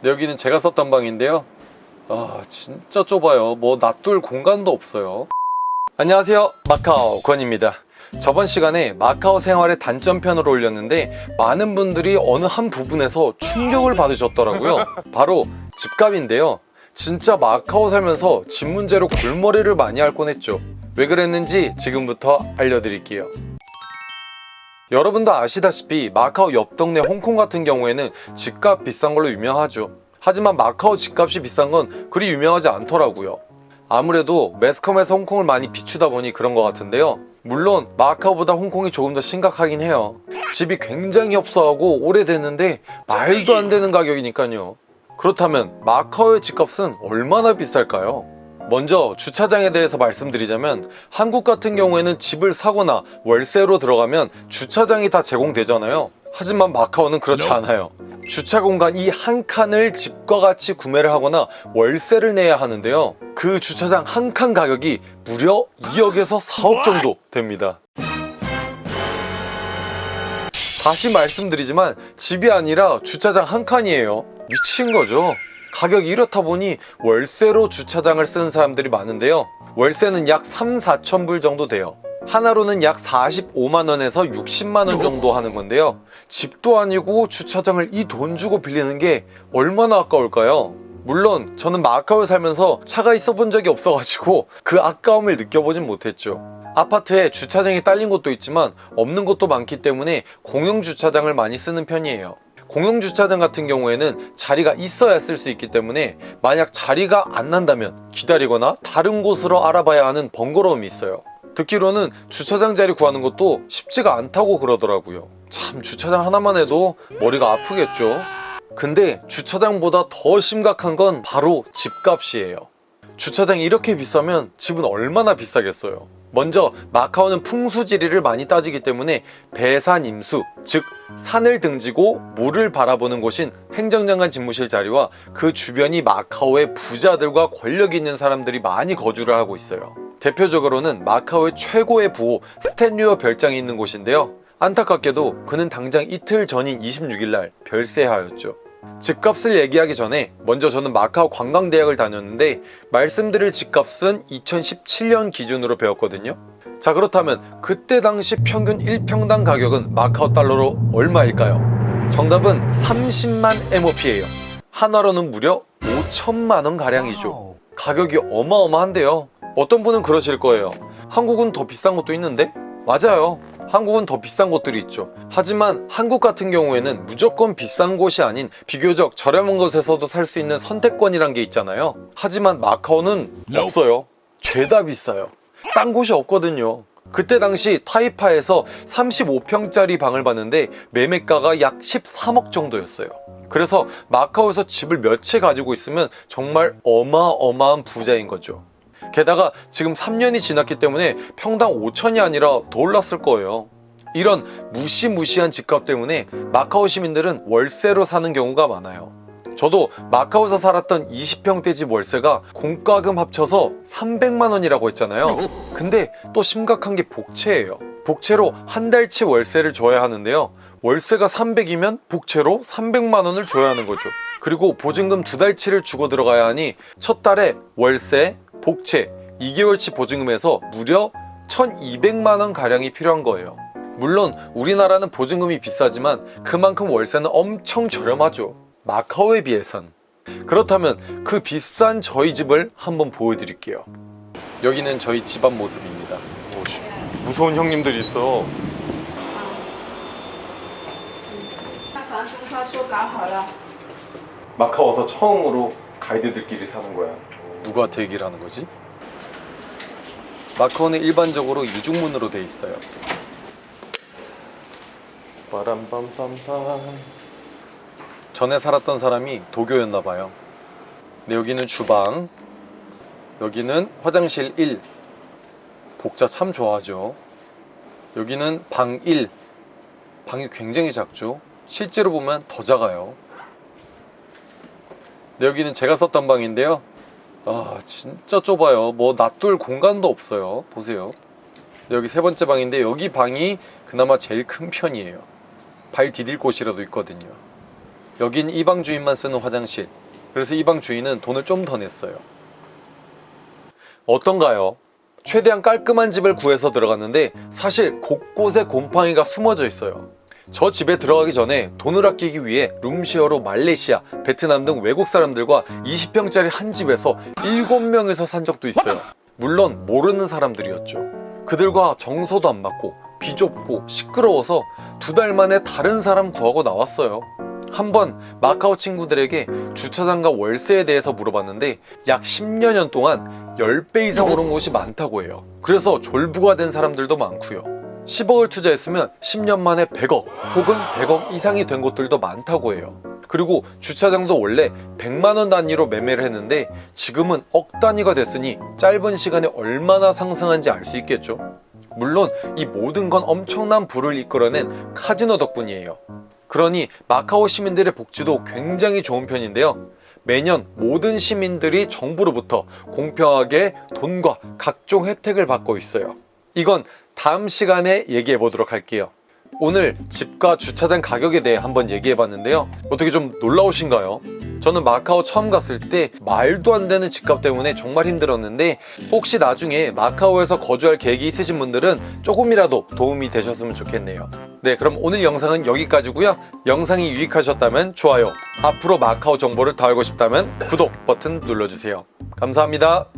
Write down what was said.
네, 여기는 제가 썼던 방인데요. 아 진짜 좁아요. 뭐 놔둘 공간도 없어요. 안녕하세요. 마카오 권입니다. 저번 시간에 마카오 생활의 단점편을 올렸는데 많은 분들이 어느 한 부분에서 충격을 받으셨더라고요. 바로 집값인데요. 진짜 마카오 살면서 집 문제로 골머리를 많이 앓곤 했죠. 왜 그랬는지 지금부터 알려드릴게요 여러분도 아시다시피 마카오 옆 동네 홍콩 같은 경우에는 집값 비싼 걸로 유명하죠. 하지만 마카오 집값이 비싼 건 그리 유명하지 않더라고요. 아무래도 매스컴에서 홍콩을 많이 비추다 보니 그런 것 같은데요. 물론 마카오보다 홍콩이 조금 더 심각하긴 해요. 집이 굉장히 협소하고 오래됐는데 말도 안 되는 가격이니까요. 그렇다면 마카오의 집값은 얼마나 비쌀까요? 먼저 주차장에 대해서 말씀드리자면 한국 같은 경우에는 집을 사거나 월세로 들어가면 주차장이 다 제공되잖아요. 하지만 마카오는 그렇지 않아요. 주차 공간 이 한 칸을 집과 같이 구매를 하거나 월세를 내야 하는데요. 그 주차장 한 칸 가격이 무려 2억에서 4억 정도 됩니다. 다시 말씀드리지만 집이 아니라 주차장 한 칸이에요. 미친 거죠 가격이 이렇다 보니 월세로 주차장을 쓰는 사람들이 많은데요. 월세는 약 3, 4천 불 정도 돼요. 하나로는 약 45만원에서 60만원 정도 하는 건데요. 집도 아니고 주차장을 이 돈 주고 빌리는 게 얼마나 아까울까요? 물론 저는 마카오에 살면서 차가 있어 본 적이 없어가지고 그 아까움을 느껴보진 못했죠. 아파트에 주차장이 딸린 곳도 있지만 없는 곳도 많기 때문에 공용 주차장을 많이 쓰는 편이에요 공용주차장 같은 경우에는 자리가 있어야 쓸 수 있기 때문에 만약 자리가 안 난다면 기다리거나 다른 곳으로 알아봐야 하는 번거로움이 있어요. 듣기로는 주차장 자리 구하는 것도 쉽지가 않다고 그러더라고요. 참 주차장 하나만 해도 머리가 아프겠죠? 근데 주차장보다 더 심각한 건 바로 집값이에요 주차장이 이렇게 비싸면 집은 얼마나 비싸겠어요. 먼저 마카오는 풍수지리를 많이 따지기 때문에 배산임수 즉 산을 등지고 물을 바라보는 곳인 행정장관 집무실 자리와 그 주변이 마카오의 부자들과 권력 있는 사람들이 많이 거주를 하고 있어요. 대표적으로는 마카오의 최고의 부호 스탠리오 별장이 있는 곳인데요. 안타깝게도 그는 당장 이틀 전인 26일날 별세하였죠 집값을 얘기하기 전에 먼저 저는 마카오 관광대학을 다녔는데 말씀드릴 집값은 2017년 기준으로 배웠거든요. 자 그렇다면 그때 당시 평균 1평당 가격은 마카오 달러로 얼마일까요? 정답은 30만 MOP예요. 한화로는 무려 5천만원 가량이죠. 가격이 어마어마한데요. 어떤 분은 그러실 거예요. 한국은 더 비싼 것도 있는데? 맞아요 한국은 더 비싼 곳들이 있죠. 하지만 한국 같은 경우에는 무조건 비싼 곳이 아닌 비교적 저렴한 곳에서도 살 수 있는 선택권이란 게 있잖아요. 하지만 마카오는 없어요. 죄다 비싸요. 싼 곳이 없거든요. 그때 당시 타이파에서 35평짜리 방을 봤는데 매매가가 약 13억 정도였어요. 그래서 마카오에서 집을 몇 채 가지고 있으면 정말 어마어마한 부자인 거죠 게다가 지금 3년이 지났기 때문에 평당 5천이 아니라 더 올랐을 거예요. 이런 무시무시한 집값 때문에 마카오 시민들은 월세로 사는 경우가 많아요. 저도 마카오에서 살았던 20평대 집 월세가 공과금 합쳐서 300만원이라고 했잖아요. 근데 또 심각한 게 복채예요. 복채로 한 달치 월세를 줘야 하는데요. 월세가 300이면 복채로 300만원을 줘야 하는 거죠. 그리고 보증금 두 달치를 주고 들어가야 하니 첫 달에 월세, 복채 2개월치 보증금에서 무려 1200만원 가량이 필요한 거예요. 물론 우리나라는 보증금이 비싸지만 그만큼 월세는 엄청 저렴하죠. 마카오에 비해선. 그렇다면 그 비싼 저희 집을 한번 보여드릴게요. 여기는 저희 집안 모습입니다. 오, 무서운 형님들 있어. 마카오에서 처음으로 가이드들끼리 사는 거야. 누구한테 얘기를 하는 거지? 마카오는 일반적으로 이중문으로 돼 있어요. 빠람빰빰빰 전에 살았던 사람이 도교였나 봐요. 네, 여기는 주방 여기는 화장실 1 복자 참 좋아하죠. 여기는 방 1 방이 굉장히 작죠. 실제로 보면 더 작아요. 네, 여기는 제가 썼던 방인데요 아 진짜 좁아요 뭐 놔둘 공간도 없어요 보세요 네, 여기 세 번째 방인데 여기 방이 그나마 제일 큰 편이에요 발 디딜 곳이라도 있거든요 여긴 이 방 주인만 쓰는 화장실. 그래서 이 방 주인은 돈을 좀 더 냈어요. 어떤가요? 최대한 깔끔한 집을 구해서 들어갔는데 사실 곳곳에 곰팡이가 숨어져 있어요. 저 집에 들어가기 전에 돈을 아끼기 위해 룸시어로 말레이시아, 베트남 등 외국 사람들과 20평짜리 한 집에서 7명에서 산 적도 있어요. 물론 모르는 사람들이었죠. 그들과 정서도 안 맞고 비좁고 시끄러워서 두 달 만에 다른 사람 구하고 나왔어요. 한번 마카오 친구들에게 주차장과 월세에 대해서 물어봤는데 약 10여년 동안 10배 이상 오른 곳이 많다고 해요. 그래서 졸부가 된 사람들도 많고요. 10억을 투자했으면 10년 만에 100억 혹은 100억 이상이 된 곳들도 많다고 해요. 그리고 주차장도 원래 100만 원 단위로 매매를 했는데 지금은 억 단위가 됐으니 짧은 시간에 얼마나 상승한지 알 수 있겠죠. 물론 이 모든 건 엄청난 부를 이끌어낸 카지노 덕분이에요. 그러니 마카오 시민들의 복지도 굉장히 좋은 편인데요. 매년 모든 시민들이 정부로부터 공평하게 돈과 각종 혜택을 받고 있어요. 이건 다음 시간에 얘기해 보도록 할게요. 오늘 집과 주차장 가격에 대해 한번 얘기해 봤는데요. 어떻게 좀 놀라우신가요? 저는 마카오 처음 갔을 때 말도 안 되는 집값 때문에 정말 힘들었는데 혹시 나중에 마카오에서 거주할 계획이 있으신 분들은 조금이라도 도움이 되셨으면 좋겠네요. 네 그럼 오늘 영상은 여기까지고요. 영상이 유익하셨다면 좋아요, 앞으로 마카오 정보를 더 알고 싶다면 구독 버튼 눌러주세요. 감사합니다.